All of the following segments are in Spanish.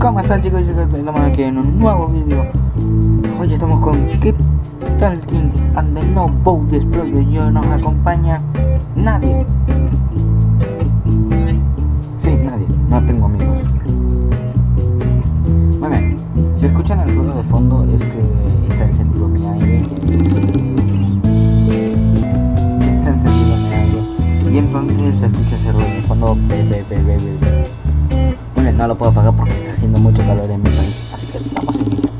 ¿Cómo están chicos y chicas? Estamos aquí en un nuevo vídeo. Hoy estamos con Keep Talking and the No Boat Explosion y hoy nos acompaña nadie. Sí, nadie, no tengo amigos. Muy bien, si escuchan el ruido de fondo es que está encendido mi aire. Está encendido mi aire. Y entonces se escucha ese ruido de fondo. Be. Bueno, no lo puedo apagar porque haciendo mucho calor en mi país Así que vamos iniciar.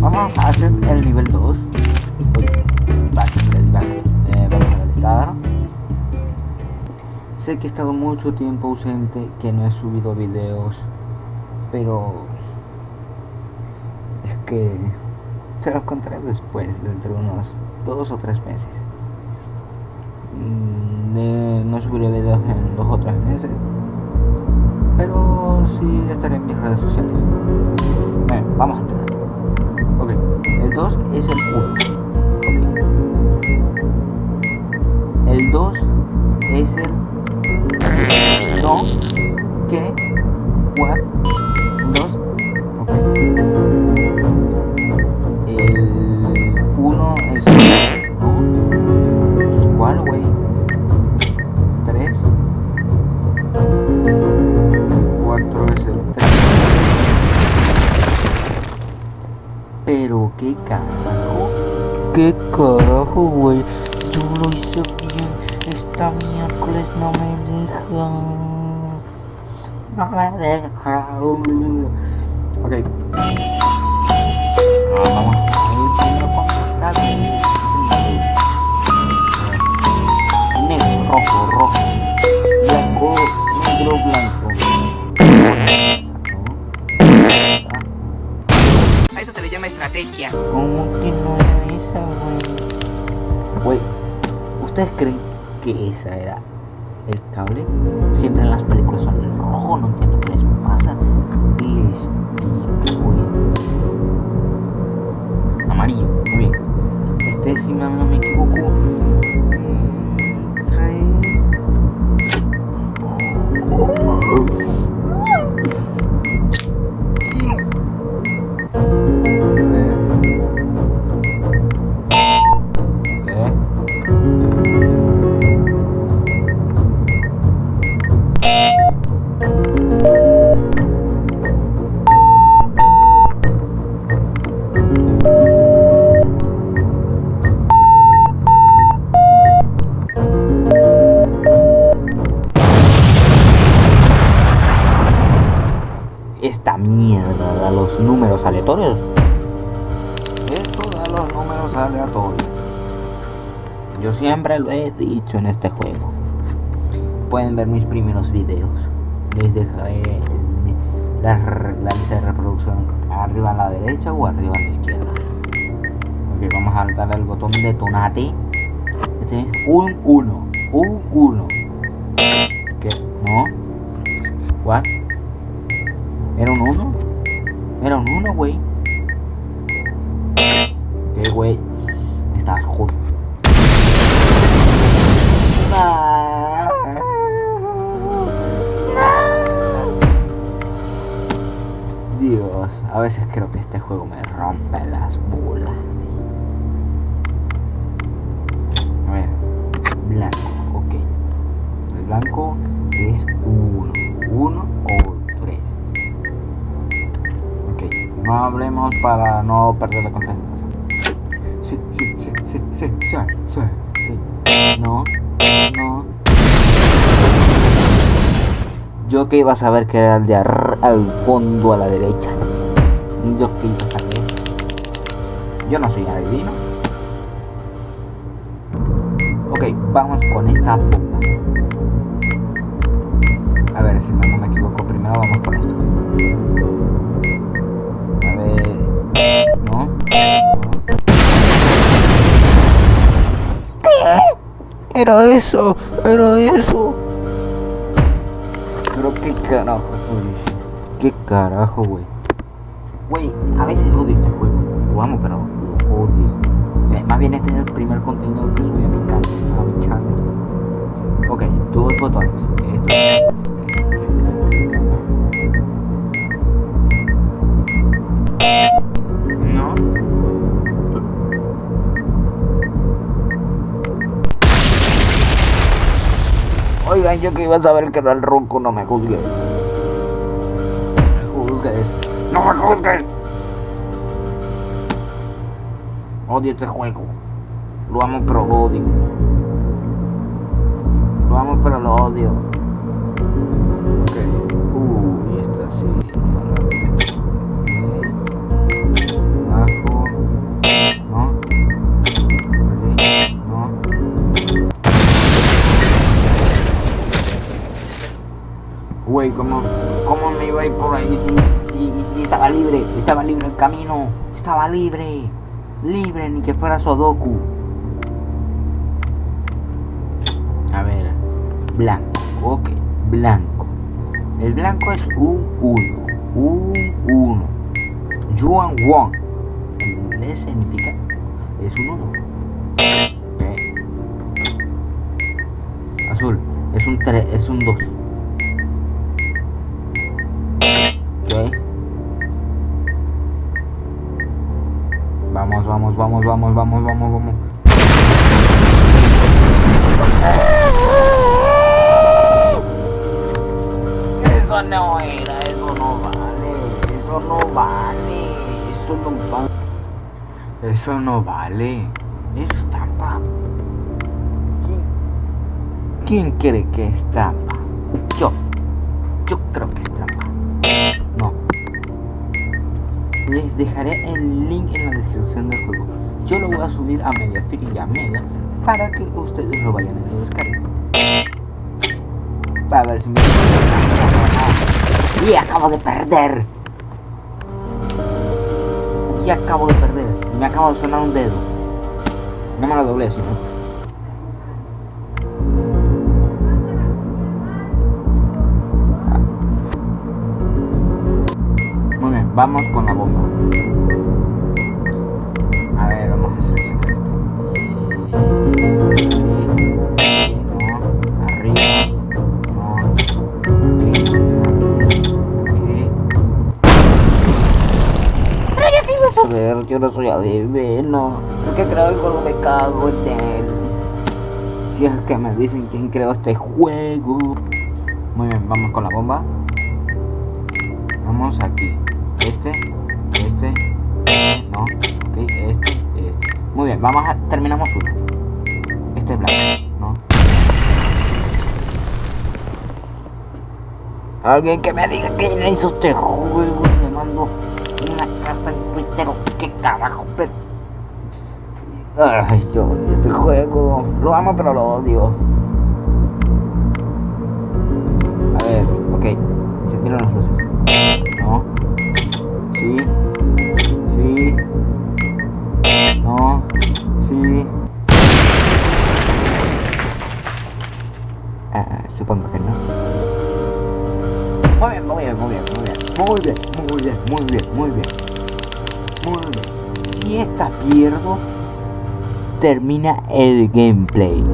Vamos a hacer el nivel 2 Uy, back, let's back. Eh, Vamos a la lista Sé que he estado mucho tiempo ausente Que no he subido videos Pero Es que Se los contaré después Dentro de unos dos o tres meses. Mm, de- No subiré videos en dos o tres meses pero sí estaré en mis redes sociales. Vamos a empezar. Ok, el 2 es el 1. Ok. El 2 es el no que what 2. Ok. ¿Qué carajo, güey? Yo lo hice bien. Esta miércoles no me deja. No me deja. Ok. Ah, vamos. Negro, rojo, rojo. Blanco, negro, blanco. A eso se le llama estrategia. ¿Cómo que no era esa, güey? ¿ustedes creen que esa era el cable? Siempre en las películas son en rojo, no entiendo qué les pasa. Pica, güey. Amarillo, muy bien. Este, si no me equivoco, los números aleatorios. Esto da los números aleatorios. Yo siempre lo he dicho en este juego. Pueden ver mis primeros videos. Les dejaré el- la, lista de reproducción arriba a la derecha o arriba a la izquierda. Ok, vamos a darle al botón detonate. Este es un 1. Un 1. ¿Qué? ¿No? ¿What? ¿Era un 1? Era un 1, güey. ¿Qué, güey? Estás jodido. Dios, a veces creo que este juego me rompe las bolas. A ver, blanco, ok. El blanco es 1, 1 o 3. Ok, no hablemos para no perder la concentración. Sí, sí, sí, sí, sí, sí, sí, sí. No, no. Yo que iba a saber que era el de al fondo a la derecha. Yo que iba a saber. Yo no soy adivino. Ok, vamos con esta bomba. A ver si no me equivoco. Primero vamos con esto. Era eso, era eso. Pero qué carajo, güey. Qué carajo, güey. Güey, a veces odio este juego. Amo, pero lo odio. Eh, más bien este es el primer contenido que subí a mi canal, a mi channel. Ok, dos botones. Esto. Yo que iba a saber que era el ronco, no me juzgues. No me juzgues. No me juzgues. Odio este juego. Lo amo pero lo odio. Lo amo pero lo odio. Ok. Uy, esta sí. Güey, ¿cómo, ¿cómo me iba a ir por ahí si, si, si estaba libre? Estaba libre el camino. Estaba libre. Libre, ni que fuera Sodoku. A ver. Blanco. Ok. Blanco. El blanco es un 1. Un 1. Yuan Won. En inglés significa. Es un 1. Azul. Es un 3. Es un 2. Ok. Vamos, vamos, vamos, vamos, vamos, vamos, vamos. Eso no era, eso no vale, eso no vale, eso no vale. Eso no vale. Eso es trampa. ¿Quién, quién cree que es trampa? Yo. Yo creo que Dejaré el link en la descripción del juego. Yo lo voy a subir a Mediafire y a Mega para que ustedes lo vayan a descargar. Para ver si me... Y acabo de perder. Y acabo de perder. Me acabo de sonar un dedo. No me lo doblé, sino. Vamos con la bomba. A ver, vamos a seleccionar esto. No, arriba, no, aquí, aquí, aquí. Pero ibas a ver, yo no soy adivino. El que creo el juego me cago en él. Si es que me dicen quién creó este juego. Muy bien, vamos con la bomba. Vamos aquí. Este, este, no, ok, este, este. Muy bien, vamos a terminamos uno. Este es blanco, ¿no? Alguien que me diga quién hizo este juego. Le mando una carta en Twitter qué carajo, pero. Ay, yo este juego lo amo pero lo odio. A ver, ok, se tiran las luces. Sí. Sí. No. Sí. Ah, supongo que no. Muy bien, muy bien, muy bien, muy bien. Muy bien, muy bien, muy bien, muy bien. Muy bien. Si esta pierdo, termina el gameplay.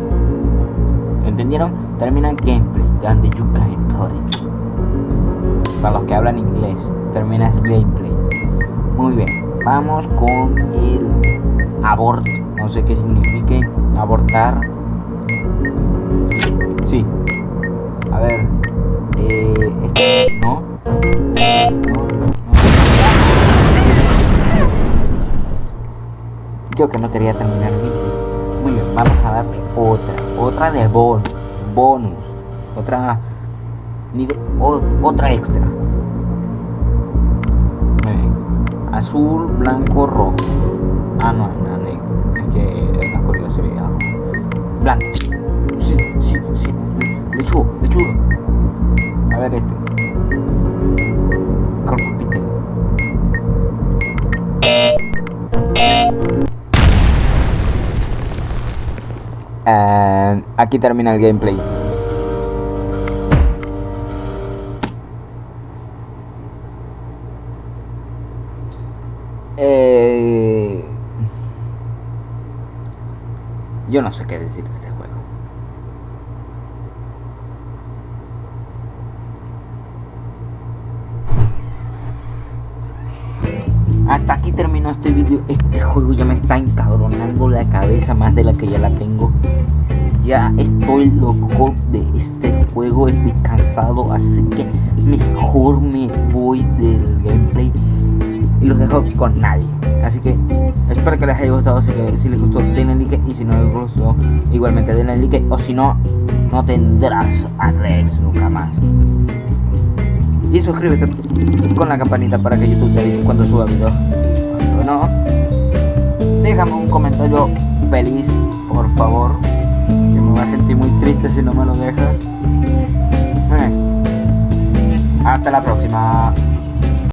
¿Entendieron? Termina el gameplay. Donde you can play. Para los que hablan inglés, termina el gameplay. Muy bien. Vamos con el abort. No sé qué signifique abortar. Sí. A ver. Este, no. Yo que no quería terminar mi Muy bien, vamos a darle otra. Otra de bonus. Bonus. Otra. Nivel, o- otra extra. Azul, blanco, rojo. Ah, no, no, negro. Es que la corrida se veía rojo. Blanco. Sí, sí, sí. Lechugo, lechugo. A ver este. Corpupite. And aquí termina el gameplay. Eh, yo no sé qué decir de este juego. Hasta aquí terminó este vídeo. Este juego ya me está encabronando la cabeza más de la que ya la tengo. ya estoy loco de este juego, estoy cansado, así que mejor me voy del gameplay y los dejo con nadie. Así que espero que les haya gustado, si, les gustó denle like y si no les gustó igualmente denle like o si no, no tendrás a Rex nunca más. Y suscríbete con la campanita para que YouTube te avise cuando suba video. Cuando no, déjame un comentario feliz, por favor. Que me va a sentir muy triste si no me lo dejas. Eh. Hasta la próxima.